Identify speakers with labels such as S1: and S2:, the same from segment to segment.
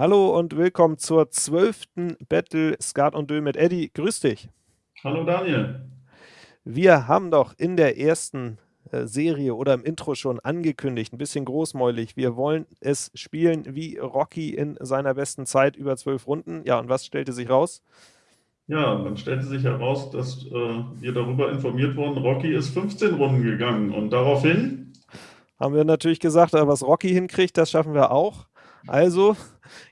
S1: Hallo und willkommen zur zwölften Battle Skat und Dö mit Eddie. Grüß dich.
S2: Hallo Daniel.
S1: Wir haben doch in der ersten äh, Serie oder im Intro schon angekündigt, ein bisschen großmäulig, wir wollen es spielen wie Rocky in seiner besten Zeit über zwölf Runden. Ja, und was stellte sich raus?
S2: Ja, dann stellte sich heraus, dass äh, wir darüber informiert wurden, Rocky ist 15 Runden gegangen und daraufhin
S1: haben wir natürlich gesagt, was Rocky hinkriegt, das schaffen wir auch. Also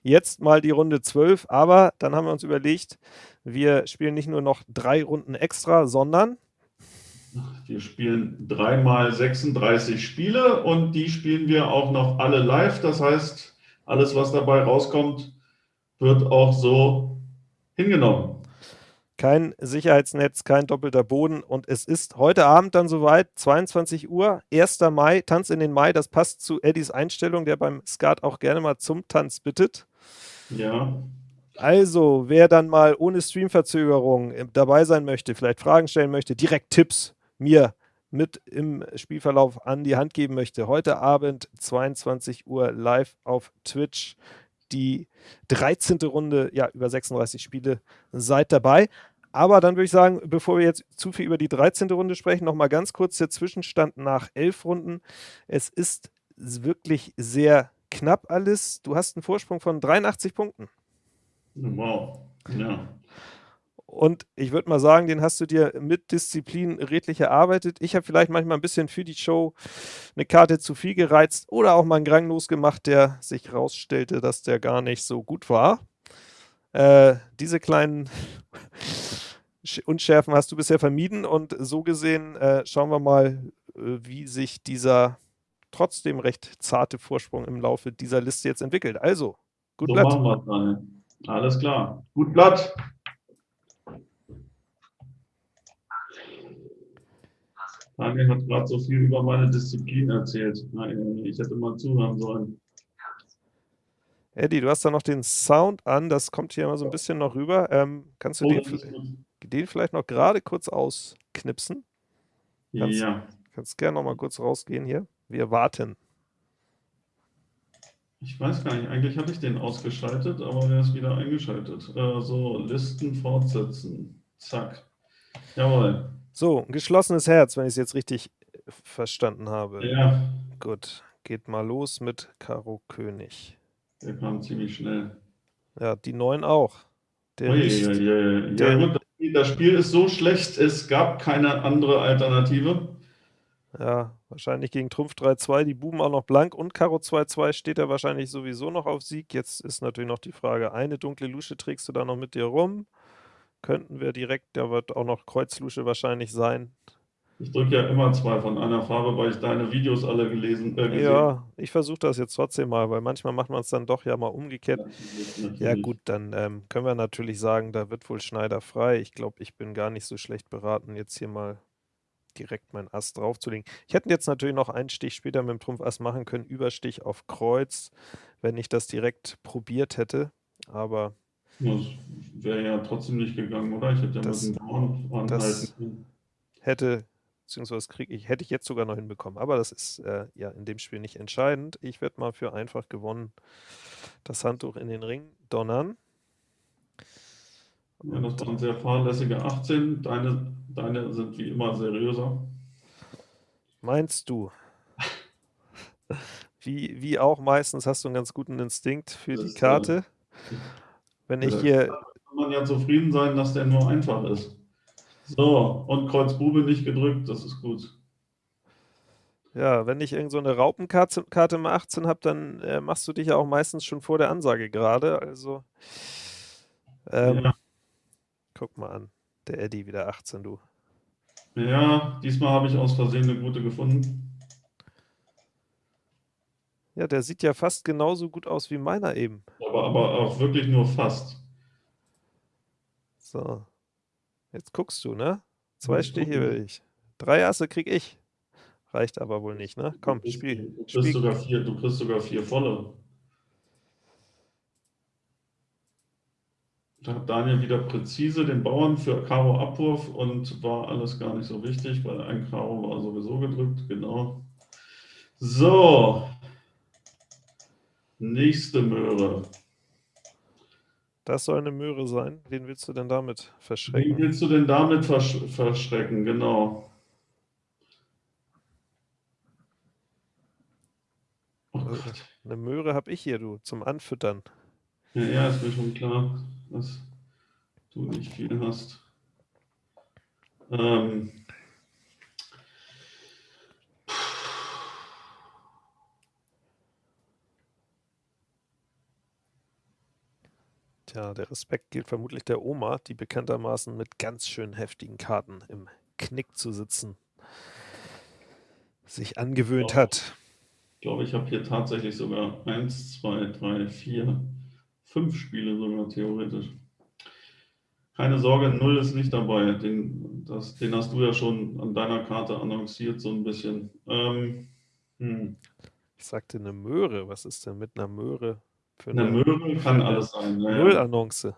S1: jetzt mal die Runde 12, aber dann haben wir uns überlegt, wir spielen nicht nur noch drei Runden extra, sondern
S2: wir spielen dreimal 36 Spiele und die spielen wir auch noch alle live. Das heißt, alles, was dabei rauskommt, wird auch so hingenommen.
S1: Kein Sicherheitsnetz, kein doppelter Boden und es ist heute Abend dann soweit, 22 Uhr, 1. Mai, Tanz in den Mai, das passt zu Eddies Einstellung, der beim Skat auch gerne mal zum Tanz bittet.
S2: Ja.
S1: Also, wer dann mal ohne Streamverzögerung äh, dabei sein möchte, vielleicht Fragen stellen möchte, direkt Tipps mir mit im Spielverlauf an die Hand geben möchte, heute Abend 22 Uhr live auf Twitch die 13. Runde, ja, über 36 Spiele, seid dabei. Aber dann würde ich sagen, bevor wir jetzt zu viel über die 13. Runde sprechen, nochmal ganz kurz der Zwischenstand nach elf Runden. Es ist wirklich sehr knapp alles. Du hast einen Vorsprung von 83 Punkten.
S2: Wow, ja.
S1: Und ich würde mal sagen, den hast du dir mit Disziplin redlich erarbeitet. Ich habe vielleicht manchmal ein bisschen für die Show eine Karte zu viel gereizt oder auch mal einen Grang losgemacht, der sich rausstellte, dass der gar nicht so gut war. Äh, diese kleinen Unschärfen hast du bisher vermieden und so gesehen äh, schauen wir mal, äh, wie sich dieser trotzdem recht zarte Vorsprung im Laufe dieser Liste jetzt entwickelt. Also, gut so Blatt.
S2: Machen wir Alles klar. Gut Blatt. Daniel hat gerade so viel über meine Disziplin erzählt. Ich hätte mal zuhören sollen.
S1: Eddie, du hast da noch den Sound an, das kommt hier immer so ein bisschen noch rüber. Ähm, kannst du oh, den, den, vielleicht noch gerade kurz ausknipsen? Kannst,
S2: ja.
S1: Kannst gerne noch mal kurz rausgehen hier. Wir warten.
S2: Ich weiß gar nicht, eigentlich hatte ich den ausgeschaltet, aber der ist wieder eingeschaltet. Äh, so, Listen fortsetzen. Zack. Jawohl.
S1: So, ein geschlossenes Herz, wenn ich es jetzt richtig äh, verstanden habe.
S2: Ja.
S1: Gut, geht mal los mit Karo König.
S2: Der kam ziemlich schnell.
S1: Ja, die neun auch.
S2: Der Licht, ja, ja, ja. Der, ja gut, das Spiel ist so schlecht, es gab keine andere Alternative.
S1: Ja, wahrscheinlich gegen Trumpf 3-2, die Buben auch noch blank und Karo 2-2 steht er wahrscheinlich sowieso noch auf Sieg. Jetzt ist natürlich noch die Frage, eine dunkle Lusche trägst du da noch mit dir rum? Könnten wir direkt, da wird auch noch Kreuzlusche wahrscheinlich sein.
S2: Ich drücke ja immer zwei von einer Farbe, weil ich deine Videos alle gelesen äh,
S1: gesehen Ja, ich versuche das jetzt trotzdem mal, weil manchmal macht man es dann doch ja mal umgekehrt. Natürlich. Ja gut, dann ähm, können wir natürlich sagen, da wird wohl Schneider frei. Ich glaube, ich bin gar nicht so schlecht beraten, jetzt hier mal direkt meinen Ass draufzulegen. Ich hätte jetzt natürlich noch einen Stich später mit dem Trumpf Ass machen können, Überstich auf Kreuz, wenn ich das direkt probiert hätte. Aber
S2: das wäre ja trotzdem nicht gegangen, oder? Ich hätte ja das, mit dem Bauern anhalten.
S1: Hätte, beziehungsweise krieg ich, hätte ich jetzt sogar noch hinbekommen. Aber das ist äh, ja in dem Spiel nicht entscheidend. Ich werde mal für einfach gewonnen das Handtuch in den Ring donnern.
S2: Ja, das waren sehr fahrlässige 18. Deine, deine sind wie immer seriöser.
S1: Meinst du? wie, wie auch meistens hast du einen ganz guten Instinkt für das die Karte. Wenn ich hier.
S2: Kann man ja zufrieden sein, dass der nur einfach ist. So, und Kreuz Bube nicht gedrückt, das ist gut.
S1: Ja, wenn ich irgend so eine Raupenkarte Karte im 18 habe, dann äh, machst du dich ja auch meistens schon vor der Ansage gerade. Also, ähm, ja. guck mal an, der Eddie wieder 18, du.
S2: Ja, diesmal habe ich aus Versehen eine gute gefunden.
S1: Ja, der sieht ja fast genauso gut aus wie meiner eben.
S2: Aber, aber auch wirklich nur fast.
S1: So. Jetzt guckst du, ne? Zwei Stiche will ich. Drei Asse krieg ich. Reicht aber wohl nicht, ne? Komm,
S2: du
S1: spiel.
S2: Du kriegst, spiel. Sogar vier, du kriegst sogar vier volle. Da hat Daniel wieder präzise den Bauern für Karo Abwurf und war alles gar nicht so wichtig, weil ein Karo war sowieso gedrückt, genau. So, Nächste Möhre.
S1: Das soll eine Möhre sein. Wen willst du denn damit verschrecken?
S2: Wen willst du denn damit versch verschrecken? Genau.
S1: Oh Gott. Eine Möhre habe ich hier, du, zum Anfüttern.
S2: Ja, ja, ist mir schon klar, dass du nicht viel hast. Ähm,
S1: Tja, der Respekt gilt vermutlich der Oma, die bekanntermaßen mit ganz schön heftigen Karten im Knick zu sitzen sich angewöhnt hat.
S2: Ich glaube, ich habe hier tatsächlich sogar eins, zwei, drei, vier, fünf Spiele sogar theoretisch. Keine Sorge, Null ist nicht dabei. Den, das, den hast du ja schon an deiner Karte annonciert, so ein bisschen. Ähm,
S1: hm. Ich sagte eine Möhre. Was ist denn mit einer Möhre?
S2: Für eine, eine Möhre kann alles sein.
S1: Ja, Null-Annonce.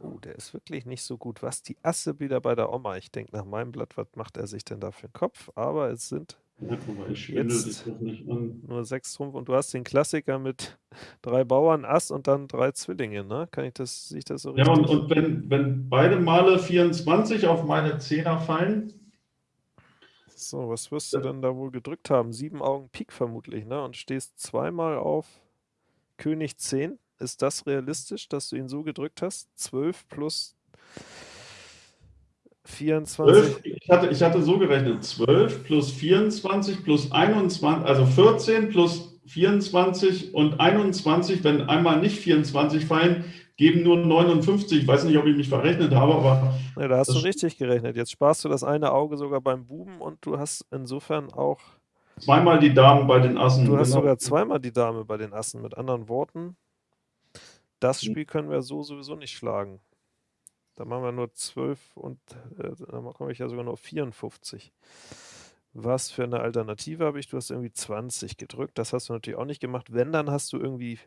S1: Oh, der ist wirklich nicht so gut. Was die Asse wieder bei der Oma. Ich denke nach meinem Blatt, was macht er sich denn da für einen Kopf? Aber es sind
S2: ja, jetzt
S1: nur sechs Trumpf und du hast den Klassiker mit drei Bauern, Ass und dann drei Zwillinge, ne? Kann ich das, sehe ich das so
S2: richtig? Ja, und, und wenn, wenn beide Male 24 auf meine Zehner fallen.
S1: So, was wirst du denn da wohl gedrückt haben? Sieben Augen Pik vermutlich, ne? Und stehst zweimal auf König 10. Ist das realistisch, dass du ihn so gedrückt hast? 12 plus 24?
S2: 12, ich, hatte, ich hatte so gerechnet, 12 plus 24 plus 21, also 14 plus 24 und 21, wenn einmal nicht 24 fallen, geben nur 59. Ich weiß nicht, ob ich mich verrechnet habe, aber...
S1: Ja, da hast du richtig gerechnet. Jetzt sparst du das eine Auge sogar beim Buben und du hast insofern auch...
S2: Zweimal die Damen bei den Assen.
S1: Du hast genau. sogar zweimal die Dame bei den Assen. Mit anderen Worten, das hm. Spiel können wir so sowieso nicht schlagen. Da machen wir nur 12 und äh, dann komme ich ja sogar nur auf 54. Was für eine Alternative habe ich? Du hast irgendwie 20 gedrückt. Das hast du natürlich auch nicht gemacht. Wenn, dann hast du irgendwie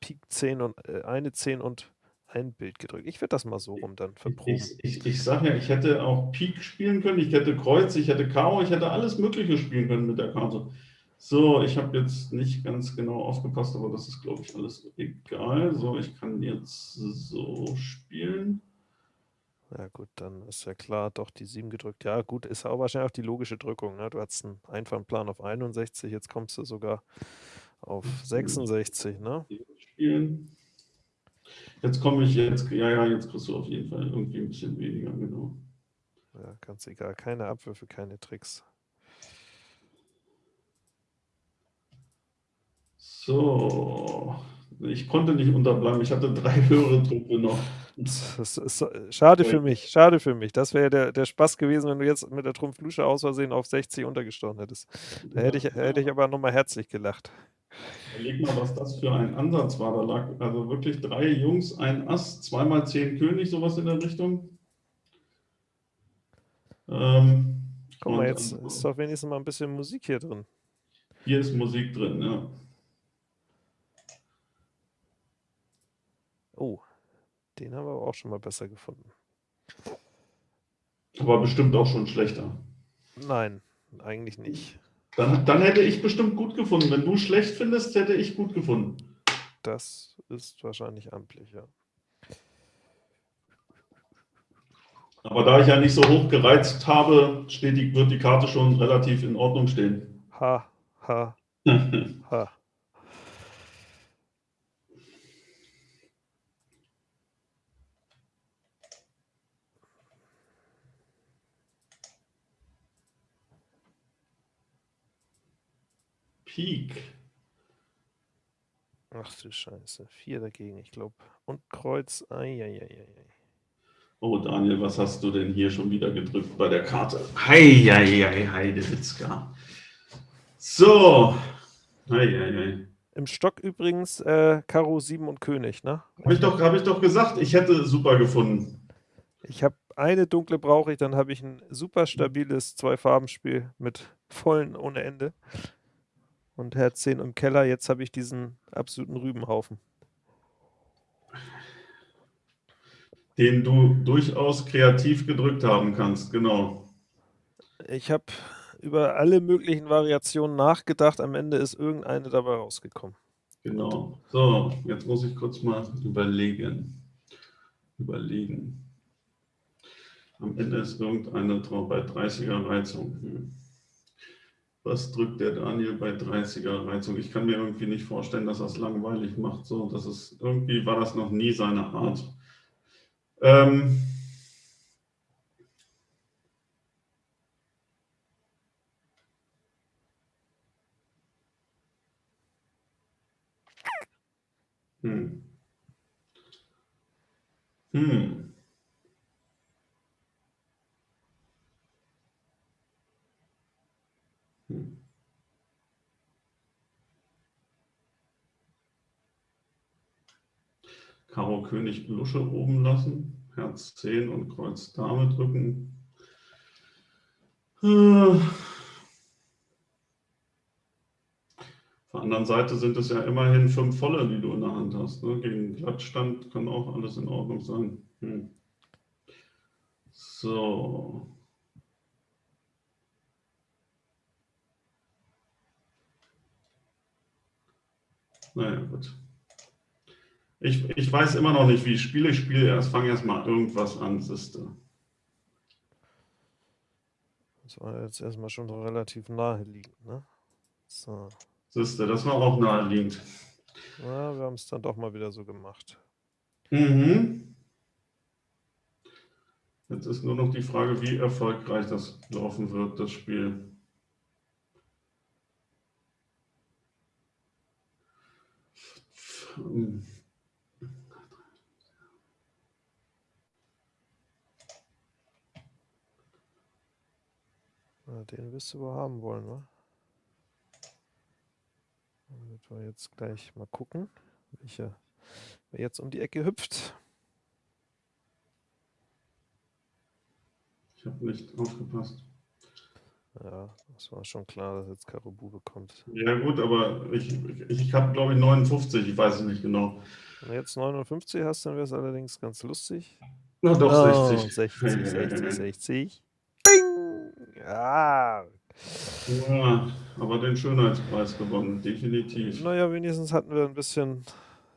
S1: Pik 10 und äh, eine 10 und ein Bild gedrückt. Ich werde das mal so rum dann verproben.
S2: Ich, ich, ich sage ja, ich hätte auch Pik spielen können, ich hätte Kreuz, ich hätte Karo, ich hätte alles Mögliche spielen können mit der Karte. So, ich habe jetzt nicht ganz genau aufgepasst, aber das ist, glaube ich, alles egal. So, ich kann jetzt so spielen.
S1: Ja gut, dann ist ja klar, doch die 7 gedrückt. Ja gut, ist auch wahrscheinlich auch die logische Drückung. Ne? Du hattest einen einfachen Plan auf 61, jetzt kommst du sogar auf 66. Ne?
S2: Spielen. Jetzt komme ich jetzt, ja, ja, jetzt kriegst du auf jeden Fall irgendwie ein bisschen weniger, genau.
S1: Ja, ganz egal. Keine Abwürfe, keine Tricks.
S2: So, ich konnte nicht unterbleiben. Ich hatte drei höhere Truppe noch.
S1: Das ist schade für mich, schade für mich. Das wäre der, der Spaß gewesen, wenn du jetzt mit der Trumpflusche aus Versehen auf 60 untergestochen hättest. Da hätte ich, hätte ich aber nochmal herzlich gelacht.
S2: Überleg mal, was das für ein Ansatz war. Da lag also wirklich drei Jungs, ein Ass, zweimal zehn König, sowas in der Richtung.
S1: Ähm, Guck mal, jetzt ist doch wenigstens mal ein bisschen Musik hier drin.
S2: Hier ist Musik drin, ja.
S1: Oh, den haben wir aber auch schon mal besser gefunden.
S2: Aber bestimmt auch schon schlechter.
S1: Nein, eigentlich nicht.
S2: Dann, dann hätte ich bestimmt gut gefunden. Wenn du schlecht findest, hätte ich gut gefunden.
S1: Das ist wahrscheinlich amtlich, ja.
S2: Aber da ich ja nicht so hoch gereizt habe, steht die, wird die Karte schon relativ in Ordnung stehen.
S1: Ha, ha, ha.
S2: Pik.
S1: Ach du Scheiße. Vier dagegen, ich glaube. Und Kreuz. Eieieiei.
S2: Oh, Daniel, was hast du denn hier schon wieder gedrückt bei der Karte? Heieiei, Heidewitzka. So. Heieiei.
S1: Im Stock übrigens äh, Karo 7 und König, ne?
S2: Habe ich, doch, hab ich doch gesagt, ich hätte super gefunden.
S1: Ich habe eine dunkle brauche ich, dann habe ich ein super stabiles Zwei-Farben-Spiel mit vollen ohne Ende und Herz 10 im Keller. Jetzt habe ich diesen absoluten Rübenhaufen.
S2: Den du durchaus kreativ gedrückt haben kannst, genau.
S1: Ich habe über alle möglichen Variationen nachgedacht. Am Ende ist irgendeine dabei rausgekommen.
S2: Genau. So, jetzt muss ich kurz mal überlegen. Überlegen. Am Ende ist irgendeine bei 30er Reizung. Hm. Was drückt der Daniel bei 30er Reizung? Ich kann mir irgendwie nicht vorstellen, dass er es langweilig macht. So, das ist, irgendwie war das noch nie seine Art. Ähm, hm. Hm. Karo König Lusche oben lassen, Herz 10 und Kreuz Dame drücken. Auf der anderen Seite sind es ja immerhin fünf Volle, die du in der Hand hast. Ne? Gegen Glattstand kann auch alles in Ordnung sein. Hm. So. Naja, gut. Ich, ich weiß immer noch nicht, wie ich spiele. Ich spiele erst, fange erst mal irgendwas an, siehste.
S1: Das war jetzt erstmal schon relativ naheliegend, ne? So.
S2: Siehste, das war auch naheliegend.
S1: Ja, wir haben es dann doch mal wieder so gemacht.
S2: Mhm. Jetzt ist nur noch die Frage, wie erfolgreich das laufen wird, das Spiel.
S1: Den wirst du wohl haben wollen, ne? Damit wir jetzt gleich mal gucken, welcher jetzt um die Ecke hüpft.
S2: Ich habe nicht aufgepasst.
S1: Ja, das war schon klar, dass jetzt Karo Bube kommt.
S2: Ja gut, aber ich, ich, ich habe glaube ich 59, ich weiß es nicht genau.
S1: Wenn du jetzt 59 hast, dann wäre es allerdings ganz lustig.
S2: Na doch,
S1: Oh,
S2: 60.
S1: 60, 60, 60. Ja.
S2: Ja, aber den Schönheitspreis gewonnen, definitiv.
S1: Naja, wenigstens hatten wir ein bisschen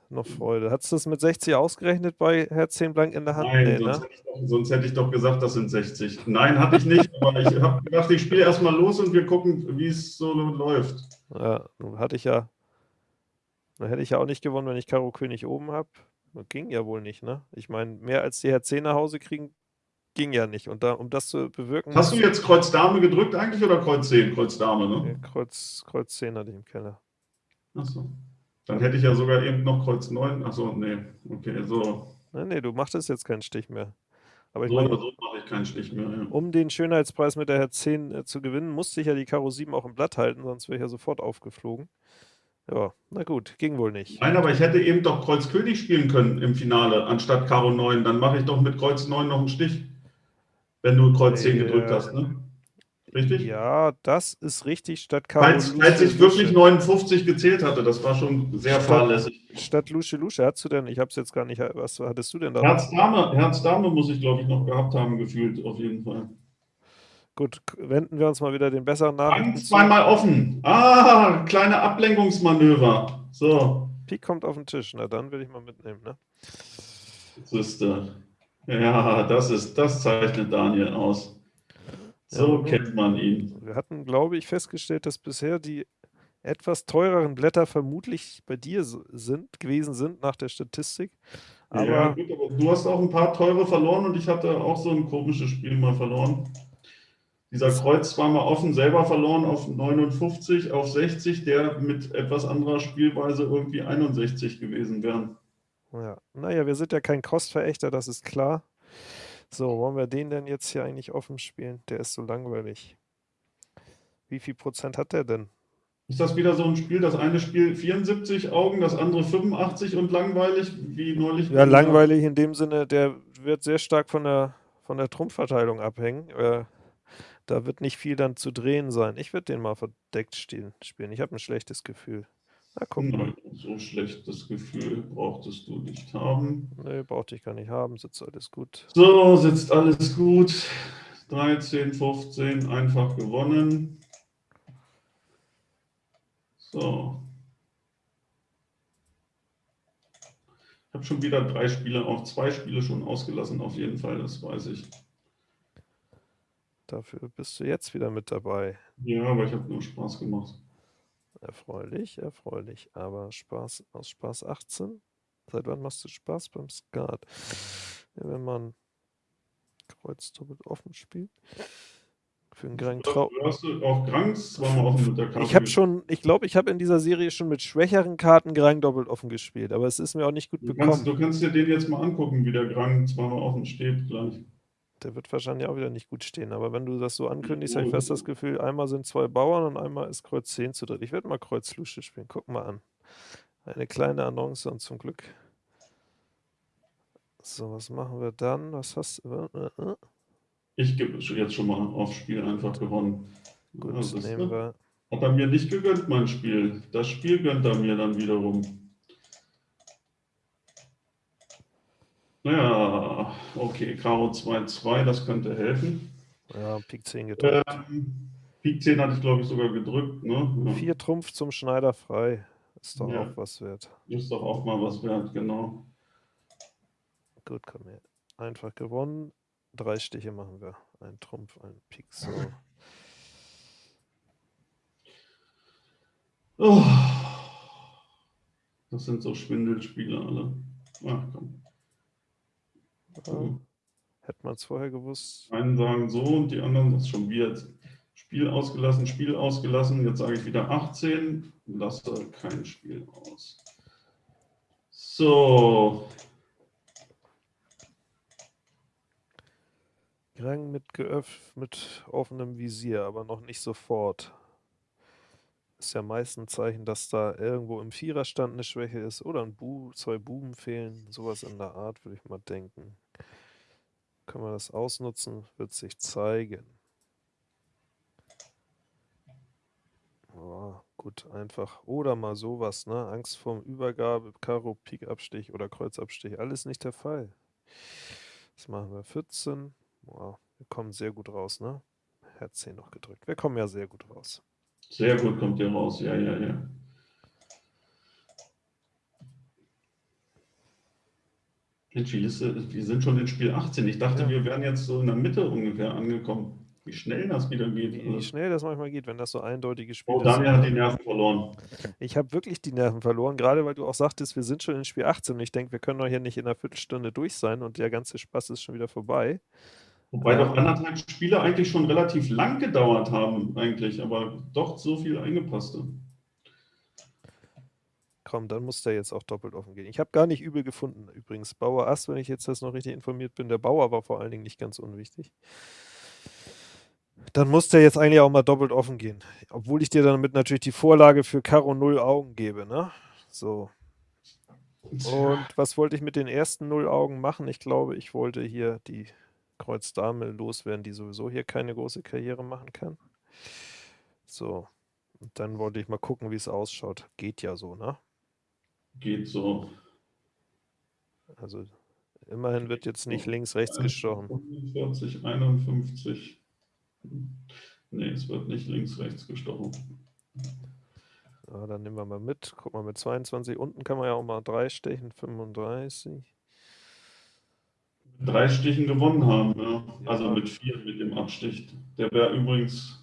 S1: noch Freude. Hattest du das mit 60 ausgerechnet bei Herz 10 blank in der Hand?
S2: Nein,
S1: Nee,
S2: sonst,
S1: ne?
S2: hätte ich doch, sonst hätte ich doch gesagt, das sind 60. Nein, hatte ich nicht, aber ich habe gedacht, ich spiele erstmal los und wir gucken, wie es so läuft.
S1: Ja, nun hatte ich ja, dann hätte ich ja auch nicht gewonnen, wenn ich Karo König oben habe. Ging ja wohl nicht, ne? Ich meine, mehr als die Herz 10 nach Hause kriegen, ging ja nicht. Und da, um das zu bewirken,
S2: Hast du jetzt Kreuz Dame gedrückt eigentlich oder Kreuz 10? Kreuz Dame, ne?
S1: Kreuz, Kreuz 10 hatte ich im Keller.
S2: Achso. Dann hätte ich ja sogar eben noch Kreuz 9. Achso, nee. Okay, so.
S1: Nee, nee, du machtest jetzt keinen Stich mehr. Aber ich
S2: So
S1: meine,
S2: oder so mache ich keinen Stich mehr. Ja.
S1: um den Schönheitspreis mit der Herz 10 äh, zu gewinnen, musste ich ja die Karo 7 auch im Blatt halten, sonst wäre ich ja sofort aufgeflogen. Ja, na gut, ging wohl nicht.
S2: Nein, aber ich hätte eben doch Kreuz König spielen können im Finale, anstatt Karo 9. Dann mache ich doch mit Kreuz 9 noch einen Stich. Wenn du Kreuz 10 gedrückt
S1: Ja.
S2: hast, ne? Richtig?
S1: Ja, das ist richtig, statt
S2: Falls, falls ich wirklich
S1: Lusche.
S2: 59 gezählt hatte, das war schon sehr
S1: Statt-
S2: fahrlässig.
S1: Statt Lusche Lusche, hast du denn, ich habe es jetzt gar nicht, was hattest du denn da?
S2: Herz Dame, Herz Dame muss ich, glaube ich, noch gehabt haben, gefühlt, auf jeden Fall.
S1: Gut, wenden wir uns mal wieder den besseren zu.
S2: zweimal offen. Ah, kleine Ablenkungsmanöver. So,
S1: Pik kommt auf den Tisch, na dann will ich mal mitnehmen, ne?
S2: Siehste. Ja, das ist, das zeichnet Daniel aus. So
S1: Ja,
S2: kennt man ihn.
S1: Wir hatten, glaube ich, festgestellt, dass bisher die etwas teureren Blätter vermutlich bei dir sind, gewesen sind nach der Statistik. Aber
S2: ja, gut, aber du hast auch ein paar teure verloren und ich hatte auch so ein komisches Spiel mal verloren. Dieser Kreuz zweimal offen, selber verloren auf 59, auf 60, der mit etwas anderer Spielweise irgendwie 61 gewesen wären.
S1: Ja, naja, wir sind ja kein Kostverächter, das ist klar. So, wollen wir den denn jetzt hier eigentlich offen spielen? Der ist so langweilig. Wie viel Prozent hat der denn?
S2: Ist das wieder so ein Spiel, das eine Spiel 74 Augen, das andere 85 und langweilig, wie neulich?
S1: Ja, langweilig in dem Sinne, der wird sehr stark von der, von der Trumpfverteilung abhängen. Äh, da wird nicht viel dann zu drehen sein. Ich würde den mal verdeckt spielen. spielen. Ich habe ein schlechtes Gefühl. Na, guck mal.
S2: So schlechtes Gefühl brauchtest du nicht haben.
S1: Nee, brauchte ich gar nicht haben, sitzt alles gut.
S2: So, sitzt alles gut. 13, 15, einfach gewonnen. So. Ich habe schon wieder drei Spiele, auch zwei Spiele schon ausgelassen, auf jeden Fall, das weiß ich.
S1: Dafür bist du jetzt wieder mit dabei.
S2: Ja, aber ich habe nur Spaß gemacht.
S1: Erfreulich, erfreulich. Aber Spaß aus Spaß 18? Seit wann machst du Spaß beim Skat? Ja, wenn man Kreuz doppelt offen spielt. Für einen Grand Trau.
S2: Hast du auch Grangs zweimal offen mit der Karte?
S1: Ich habe schon, ich glaube, ich habe in dieser Serie schon mit schwächeren Karten Grang doppelt offen gespielt, aber es ist mir auch nicht gut
S2: du
S1: bekommen.
S2: Kannst, du kannst dir den jetzt mal angucken, wie der Grang zweimal offen steht gleich.
S1: Der wird wahrscheinlich auch wieder nicht gut stehen, aber wenn du das so ankündigst, habe ich fast das Gefühl, einmal sind zwei Bauern und einmal ist Kreuz 10 zu dritt. Ich werde mal Kreuz Lusche spielen, guck mal an. Eine kleine Annonce und zum Glück. So, was machen wir dann? Was hast du? Äh, äh.
S2: Ich gebe jetzt schon mal auf Spiel einfach gewonnen.
S1: Gut,
S2: Ja, siehste?
S1: nehmen wir.
S2: Hat er mir nicht gegönnt, mein Spiel. Das Spiel gönnt er mir dann wiederum. Naja, okay, Karo 2-2, das könnte helfen.
S1: Ja, Pik 10 gedrückt.
S2: Ähm, Pik 10 hatte ich, glaube ich, sogar gedrückt. Ne? Ja.
S1: Vier Trumpf zum Schneider frei. Ist doch
S2: Ja.
S1: auch was wert.
S2: Ist doch auch mal was wert, genau.
S1: Gut, komm her. Einfach gewonnen. Drei Stiche machen wir. Ein Trumpf, ein Pik. So.
S2: Oh, das sind so Schwindelspiele alle. Ach komm.
S1: Ja, hätte man es vorher gewusst.
S2: Einen sagen so und die anderen das schon wieder Spiel ausgelassen, Spiel ausgelassen. Jetzt sage ich wieder 18, lasse kein Spiel aus. So,
S1: Rang mit geöff mit offenem Visier, aber noch nicht sofort. Ist ja meist ein Zeichen, dass da irgendwo im Viererstand eine Schwäche ist oder ein Bu zwei Buben fehlen. Sowas in der Art, würde ich mal denken. Können wir das ausnutzen? Wird sich zeigen. Ja, gut, einfach. Oder mal sowas, ne? Angst vorm Übergabe, Karo, Pik Abstich oder Kreuzabstich. Alles nicht der Fall. Das machen wir 14. Wow, wir kommen sehr gut raus, ne? Herz 10 noch gedrückt. Wir kommen ja sehr gut raus.
S2: Sehr gut kommt ihr raus. Ja, ja, ja. Mensch, wir sind schon in Spiel 18. Ich dachte,
S1: Ja.
S2: wir wären jetzt so in der Mitte ungefähr angekommen. Wie schnell das wieder geht.
S1: Wie, wie schnell das manchmal geht, wenn das so eindeutige Spiele
S2: Oh, Daniel hat die Nerven verloren.
S1: Ich habe wirklich die Nerven verloren, gerade weil du auch sagtest, wir sind schon in Spiel 18 und ich denke, wir können doch hier nicht in einer Viertelstunde durch sein und der ganze Spaß ist schon wieder vorbei.
S2: Wobei doch anderthalb Spiele eigentlich schon relativ lang gedauert haben, eigentlich, aber doch so viel eingepasste.
S1: Komm, dann muss der jetzt auch doppelt offen gehen. Ich habe gar nicht übel gefunden übrigens. Bauer Ass, wenn ich jetzt das noch richtig informiert bin, der Bauer war vor allen Dingen nicht ganz unwichtig. Dann muss der jetzt eigentlich auch mal doppelt offen gehen. Obwohl ich dir damit natürlich die Vorlage für Karo 0 Augen gebe, ne? So. Und was wollte ich mit den ersten 0 Augen machen? Ich glaube, ich wollte hier die Kreuz Dame loswerden, die sowieso hier keine große Karriere machen kann. So. Und dann wollte ich mal gucken, wie es ausschaut. Geht ja so, ne?
S2: Geht so.
S1: Also immerhin wird jetzt nicht links, rechts gestochen.
S2: 45, 51. Nee, es wird nicht links, rechts gestochen.
S1: Ja, dann nehmen wir mal mit. Guck mal, mit 22 unten kann man ja auch mal 3 stechen, 35.
S2: Drei Stichen gewonnen haben, ja. Also
S1: Ja.
S2: mit vier mit dem Abstich. Der wäre übrigens.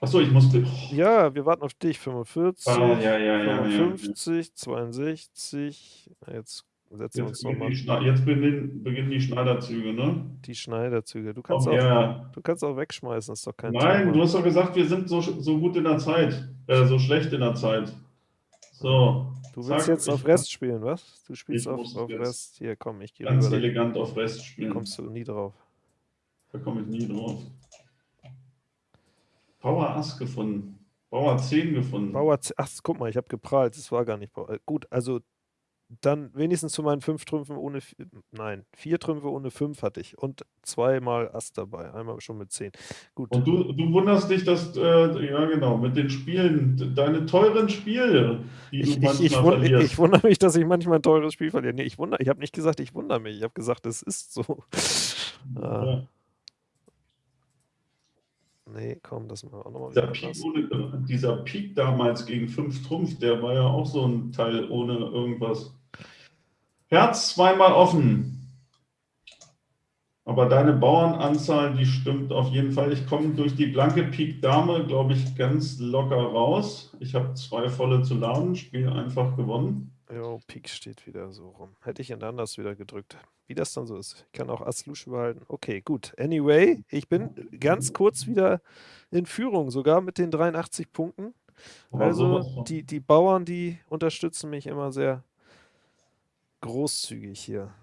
S2: Achso, ich musste. Oh,
S1: Ja, wir warten auf dich. 45,
S2: ah, ja, ja, ja, ja.
S1: 55, 62. Na, Jetzt setzen wir uns
S2: Jetzt, beginnen
S1: nochmal
S2: jetzt beginnen, beginnen die Schneiderzüge, ne?
S1: die Schneiderzüge. Du kannst, auch,
S2: her.
S1: du kannst auch wegschmeißen, ist doch kein
S2: Nein,
S1: Thema.
S2: du hast doch gesagt, wir sind so, so gut in der Zeit. Äh, so schlecht in der Zeit. So.
S1: Du willst jetzt auf Rest spielen, was? Du spielst auf, auf Rest. Hier, komm, ich gehe
S2: Ganz
S1: rüber. Da
S2: elegant auf Rest spielen.
S1: kommst du nie drauf.
S2: Da komme ich nie drauf. Bauer Ass gefunden. Bauer 10 gefunden.
S1: Bauer, Z- ach, guck mal, ich habe geprahlt. Es war gar nicht Bauer. Gut, also dann wenigstens zu meinen fünf Trümpfen ohne, nein, vier Trümpfe ohne fünf hatte ich und zweimal Ass dabei, einmal schon mit zehn. Gut.
S2: Und du, du wunderst dich, dass, äh, ja genau, mit den Spielen, deine teuren Spiele,
S1: die ich, du manchmal ich, ich, verlierst. Ich wundere mich, dass ich manchmal ein teures Spiel verliere. Nee, ich, ich habe nicht gesagt, ich wundere mich, ich habe gesagt, es ist so. Ja. Ah. Nee, komm, das machen wir auch nochmal
S2: dieser Peak, ohne, dieser Peak damals gegen 5 Trumpf, der war ja auch so ein Teil ohne irgendwas. Herz zweimal offen. Aber deine Bauernanzahl, die stimmt auf jeden Fall. Ich komme durch die blanke Pik Dame, glaube ich, ganz locker raus. Ich habe zwei volle zu laden, Spiel einfach gewonnen.
S1: Jo, Pik steht wieder so rum. Hätte ich ihn anders wieder gedrückt. Wie das dann so ist. Ich kann auch Ass Lusche behalten. Okay, gut. Anyway, ich bin ganz kurz wieder in Führung, sogar mit den 83 Punkten. Also die, die Bauern, die unterstützen mich immer sehr großzügig hier.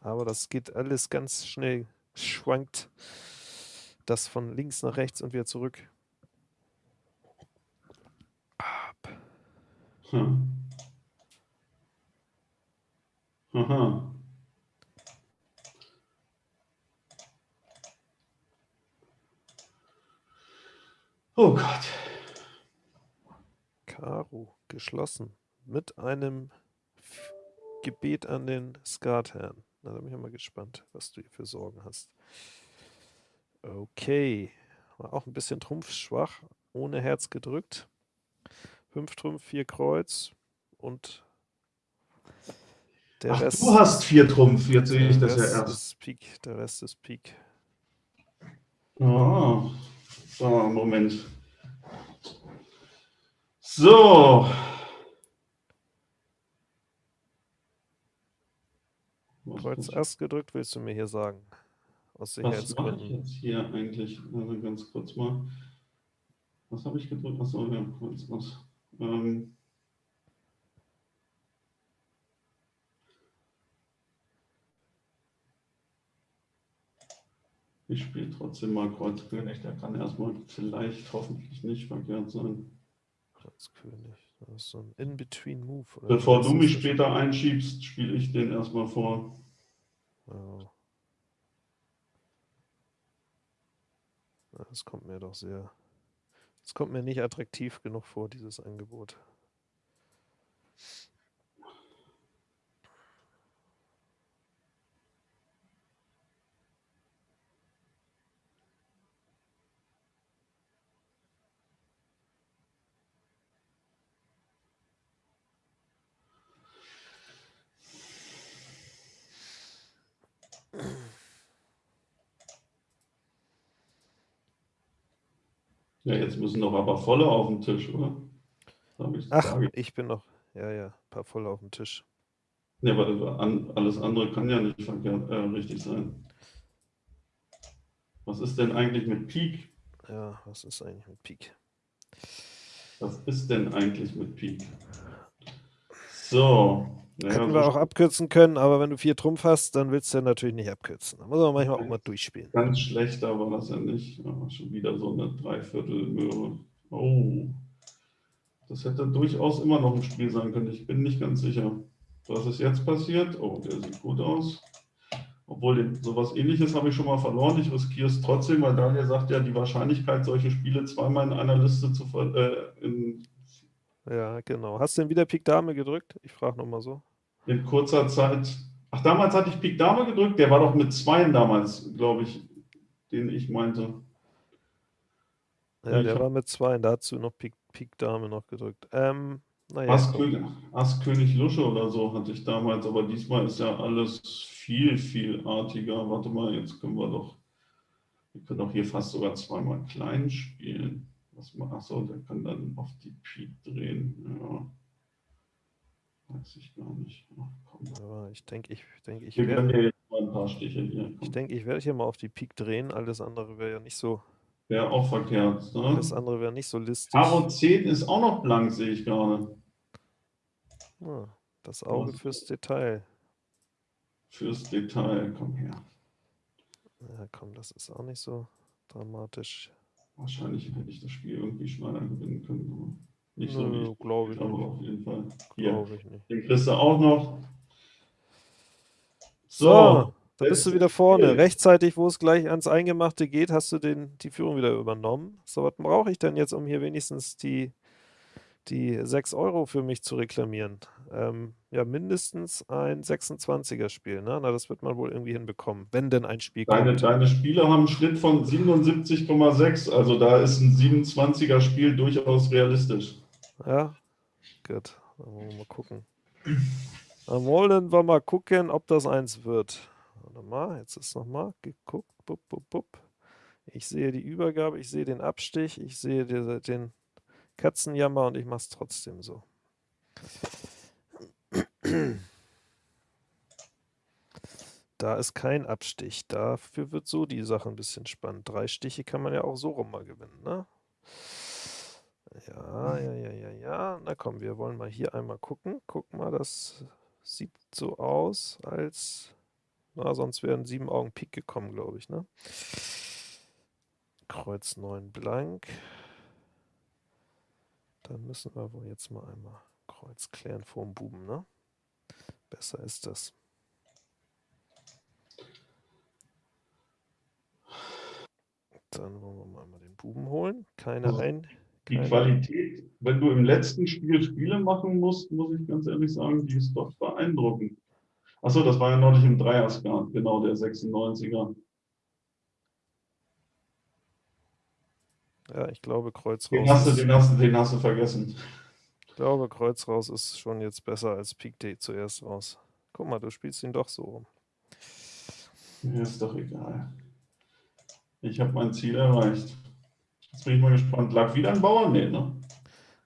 S1: Aber das geht alles ganz schnell, schwankt das von links nach rechts und wieder zurück. Ab. Hm. Aha. Oh Gott. Karo geschlossen mit einem Gebet an den Skatherrn. Na, da bin ich mal gespannt, was du hier für Sorgen hast. Okay. War auch ein bisschen trumpfschwach, ohne Herz gedrückt. Fünf Trumpf, vier Kreuz und
S2: der Ach, Rest. Du hast vier Trumpf, jetzt sehe ich das ja erst.
S1: Ist Pik, der Rest ist Pik.
S2: Oh. So, Moment. So.
S1: Kreuz Ass gedrückt, willst du mir hier sagen?
S2: Aus Sicherheitsgründen. Was mache ich jetzt hier eigentlich? Also ganz kurz mal. Was habe ich gedrückt? Achso, ja, Kreuz Ass. Ähm, ich spiele trotzdem mal Kreuz König. Der kann erstmal vielleicht hoffentlich nicht verkehrt sein.
S1: Kreuz König. Das ist so ein In-Between-Move.
S2: Bevor du mich später einschiebst, spiele ich den erstmal vor.
S1: Das kommt mir doch sehr. Das kommt mir nicht attraktiv genug vor, dieses Angebot.
S2: Ja, jetzt müssen noch ein paar volle auf den Tisch, oder?
S1: Ich Ach, ich bin noch, ja, ja, ein paar volle auf dem Tisch.
S2: Ja, weil alles andere kann ja nicht verkehrt, äh, richtig sein. Was ist denn eigentlich mit Peak?
S1: Ja, was ist eigentlich mit Peak?
S2: Was ist denn eigentlich mit Peak? So,
S1: ja, Hätten wir auch abkürzen können, aber wenn du vier Trumpf hast, dann willst du ja natürlich nicht abkürzen. Da muss man manchmal auch mal durchspielen.
S2: Ganz schlecht war das ja nicht. Ja, schon wieder so eine Dreiviertelmöhre. Oh. Das hätte durchaus immer noch ein Spiel sein können. Ich bin nicht ganz sicher. Was ist jetzt passiert? Oh, der sieht gut aus. Obwohl, sowas ähnliches habe ich schon mal verloren. Ich riskiere es trotzdem, weil Daniel sagt ja, die Wahrscheinlichkeit, solche Spiele zweimal in einer Liste zu äh, in
S1: ja, genau. Hast du denn wieder Pik Dame gedrückt? Ich frage nochmal so.
S2: In kurzer Zeit. Ach, damals hatte ich Pik Dame gedrückt. Der war doch mit Zweien damals, glaube ich, den ich meinte.
S1: Ja, ich der war mit Zweien. Da hast du noch Pik, Pik Dame noch gedrückt. Ähm,
S2: naja, Ass, König, Ass König Lusche oder so hatte ich damals. Aber diesmal ist ja alles viel, viel artiger. Warte mal, jetzt können wir doch. Wir können doch hier fast sogar zweimal klein spielen. Was man, achso, der kann dann auf die Peak drehen. Ja. Weiß ich gar nicht. Ach,
S1: Aber ich denke, ich denke, ich
S2: werde.
S1: Ich denke, ich werde hier mal auf die Peak drehen. Alles andere wäre ja nicht so.
S2: Wäre auch verkehrt. Ne?
S1: Alles andere wäre nicht so listig.
S2: Karo 10 ist auch noch blank, sehe ich gerade.
S1: Ah, das Auge Was? fürs Detail.
S2: Fürs Detail, komm her.
S1: Ja, komm, das ist auch nicht so dramatisch.
S2: Wahrscheinlich hätte ich das Spiel irgendwie schneller gewinnen können. Nicht so
S1: Nö, glaube ich
S2: aber
S1: nicht.
S2: auf jeden Fall.
S1: Glaube ich nicht.
S2: den kriegst du auch noch.
S1: So, da bist du wieder vorne.
S2: Spiel.
S1: Rechtzeitig, wo es gleich ans Eingemachte geht, hast du den, die Führung wieder übernommen. So, was brauche ich denn jetzt, um hier wenigstens die, die 6 Euro für mich zu reklamieren? Ähm, ja, mindestens ein 26er-Spiel. Ne? Na, das wird man wohl irgendwie hinbekommen, wenn denn ein Spiel
S2: Deine,
S1: kommt.
S2: deine Spiele haben einen Schnitt von 77,6, also da ist ein 27er Spiel durchaus realistisch.
S1: Ja, gut. Dann wollen wir mal gucken. Dann wollen wir mal gucken, ob das eins wird. Warte mal, jetzt ist nochmal geguckt. Bup, bup, bup. Ich sehe die Übergabe, ich sehe den Abstich, ich sehe den Katzenjammer und ich mache es trotzdem so. Da ist kein Abstich. Dafür wird so die Sache ein bisschen spannend. Drei Stiche kann man ja auch so rum mal gewinnen, ne? Ja, ja, ja, ja, ja. Na komm, wir wollen mal hier einmal gucken. Guck mal, das sieht so aus, als. Na, sonst wären sieben Augen Pik gekommen, glaube ich, ne? Kreuz 9 blank. Dann müssen wir wohl jetzt mal einmal Kreuz klären vorm Buben, ne? Besser ist das. Dann wollen wir mal einmal den Buben holen. Keine ein.
S2: Die
S1: keine-
S2: Qualität, wenn du im letzten Spiel Spiele machen musst, muss ich ganz ehrlich sagen, die ist doch beeindruckend. Achso, das war ja neulich im Dreierskat, genau, der 96er.
S1: Ja, ich glaube, Kreuz
S2: Den
S1: raus.
S2: hast, du,
S1: ist-
S2: den, hast du, den hast du vergessen.
S1: Ich glaube, Kreuz raus ist schon jetzt besser als Pik D zuerst raus. Guck mal, du spielst ihn doch so rum.
S2: Mir ist doch egal. Ich habe mein Ziel erreicht. Jetzt bin ich mal gespannt. Lag wieder ein Bauer? Nee, ne?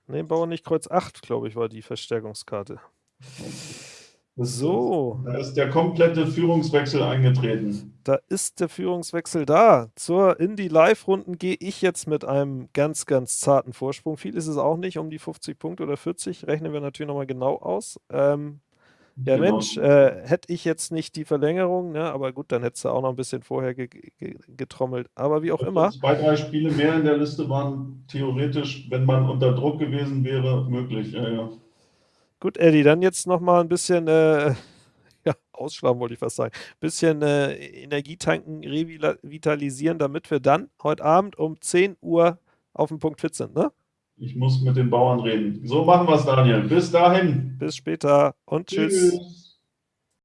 S1: Ne, Bauer nicht Kreuz 8, glaube ich, war die Verstärkungskarte.
S2: Das-
S1: So,
S2: Da ist der komplette Führungswechsel eingetreten.
S1: da ist der Führungswechsel da. Zur in die Live-Runden gehe ich jetzt mit einem ganz, ganz zarten Vorsprung. Viel ist es auch nicht, um die 50 Punkte oder 40. Rechnen wir natürlich nochmal genau aus. Ähm, ja,
S2: Genau.
S1: Mensch, äh, hätte ich jetzt nicht die Verlängerung, ne, aber gut, dann hättest du auch noch ein bisschen vorher ge ge getrommelt. Aber wie auch immer.
S2: Zwei, drei Spiele mehr in der Liste waren theoretisch, wenn man unter Druck gewesen wäre, möglich. Ja, ja.
S1: Gut, Eddie, dann jetzt nochmal ein bisschen, äh, ja, ausschlafen wollte ich fast sagen, bisschen äh, Energie tanken, revitalisieren, damit wir dann heute Abend um 10 Uhr auf dem Punkt fit sind, ne?
S2: Ich muss mit den Bauern reden. So machen wir es, Daniel. Bis dahin.
S1: Bis später und tschüss.
S2: Tschüss.